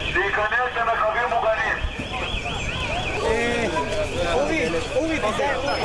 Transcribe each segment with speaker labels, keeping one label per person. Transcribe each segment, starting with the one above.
Speaker 1: להיכנס למרחבים מוגנים.
Speaker 2: אה, אורי, אורי, תיזהר.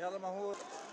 Speaker 2: يلا ما